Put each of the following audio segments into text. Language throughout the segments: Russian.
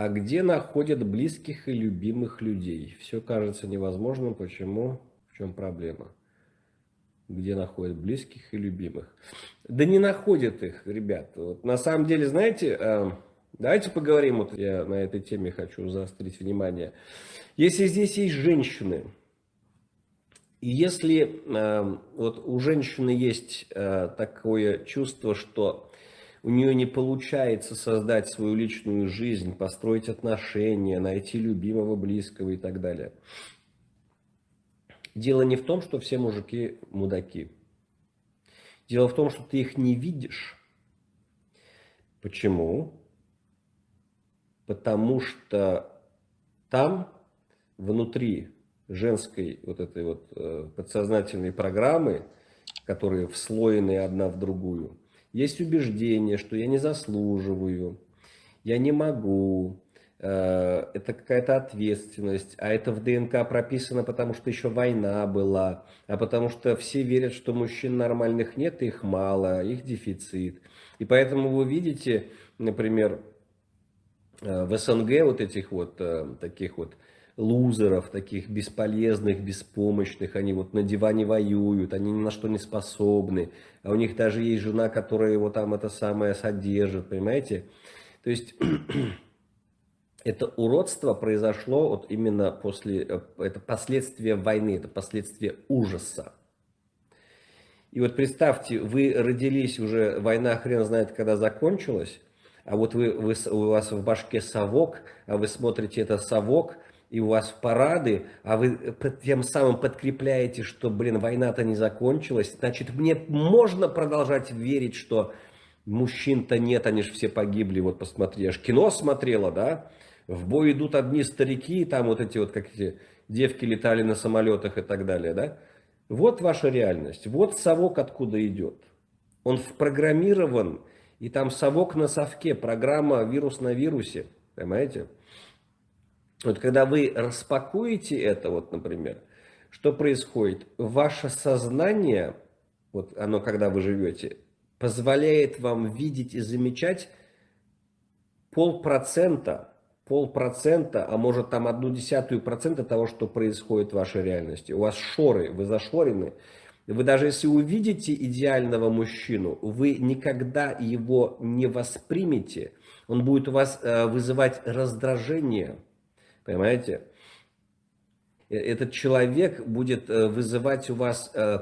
А где находят близких и любимых людей? Все кажется невозможным. Почему? В чем проблема? Где находят близких и любимых? Да не находят их, ребят. Вот на самом деле, знаете, э, давайте поговорим. Вот я на этой теме хочу заострить внимание. Если здесь есть женщины, и если э, вот у женщины есть э, такое чувство, что у нее не получается создать свою личную жизнь, построить отношения, найти любимого, близкого и так далее. Дело не в том, что все мужики мудаки. Дело в том, что ты их не видишь. Почему? Потому что там, внутри женской вот этой вот э, подсознательной программы, которые вслоены одна в другую, есть убеждение, что я не заслуживаю, я не могу, э, это какая-то ответственность, а это в ДНК прописано, потому что еще война была, а потому что все верят, что мужчин нормальных нет, их мало, их дефицит. И поэтому вы видите, например, э, в СНГ вот этих вот э, таких вот лузеров, таких бесполезных, беспомощных, они вот на диване воюют, они ни на что не способны, а у них даже есть жена, которая его там это самое содержит, понимаете? То есть это уродство произошло вот именно после, э, это последствия войны, это последствия ужаса. И вот представьте, вы родились уже, война хрен знает когда закончилась, а вот вы, вы, у вас в башке совок, а вы смотрите это совок, и у вас парады, а вы тем самым подкрепляете, что, блин, война-то не закончилась, значит, мне можно продолжать верить, что мужчин-то нет, они же все погибли, вот посмотри, я же кино смотрела, да, в бой идут одни старики, там вот эти вот, как эти девки летали на самолетах и так далее, да, вот ваша реальность, вот совок откуда идет, он впрограммирован, и там совок на совке, программа вирус на вирусе, понимаете, вот когда вы распакуете это, вот, например, что происходит? Ваше сознание, вот оно, когда вы живете, позволяет вам видеть и замечать полпроцента, полпроцента, а может там одну десятую процента того, что происходит в вашей реальности. У вас шоры, вы зашорены. Вы даже если увидите идеального мужчину, вы никогда его не воспримете. Он будет у вас э, вызывать раздражение, Понимаете? Э, этот человек будет э, вызывать у вас э,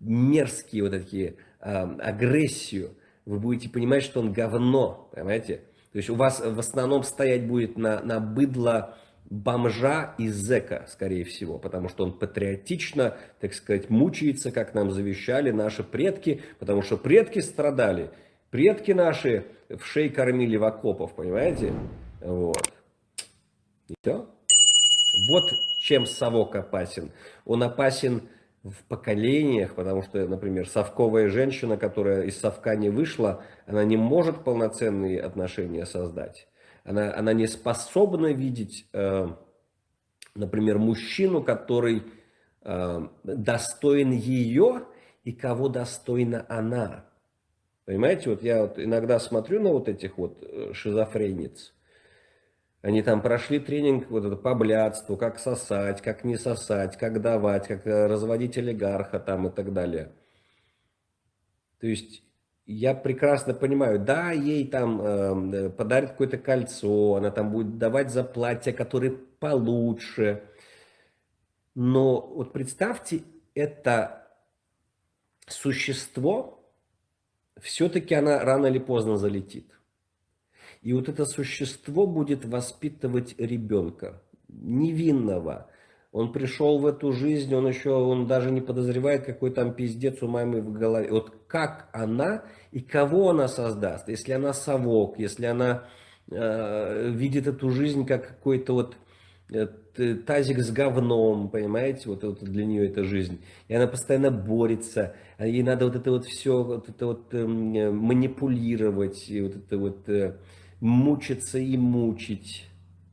мерзкие вот такие агрессию. Вы будете понимать, что он говно. Понимаете? То есть у вас в основном стоять будет на, на быдло бомжа и зэка, скорее всего, потому что он патриотично, так сказать, мучается, как нам завещали наши предки, потому что предки страдали, предки наши в шей кормили в окопов, понимаете? Вот. Все. Вот чем совок опасен. Он опасен в поколениях, потому что, например, совковая женщина, которая из совка не вышла, она не может полноценные отношения создать. Она, она не способна видеть, э, например, мужчину, который э, достоин ее и кого достойна она. Понимаете, вот я вот иногда смотрю на вот этих вот э, шизофрениц, они там прошли тренинг вот это, по блядству, как сосать, как не сосать, как давать, как э, разводить олигарха там и так далее. То есть я прекрасно понимаю, да, ей там эм, э, подарят какое-то кольцо, она там будет давать за платье, которые получше. Но вот представьте, это существо, все-таки она рано или поздно залетит. И вот это существо будет воспитывать ребенка, невинного. Он пришел в эту жизнь, он еще, он даже не подозревает, какой там пиздец у мамы в голове. Вот как она и кого она создаст, если она совок, если она э, видит эту жизнь как какой-то вот э, тазик с говном, понимаете, вот, вот для нее эта жизнь. И она постоянно борется, а ей надо вот это вот все, вот это вот э, манипулировать, и вот это вот... Э, мучиться и мучить.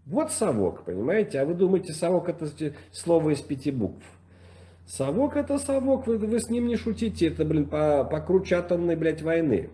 Вот совок, понимаете? А вы думаете, совок это слово из пяти букв. Совок это совок, вы, вы с ним не шутите, это, блин, по, покруче атомной, блядь, войны.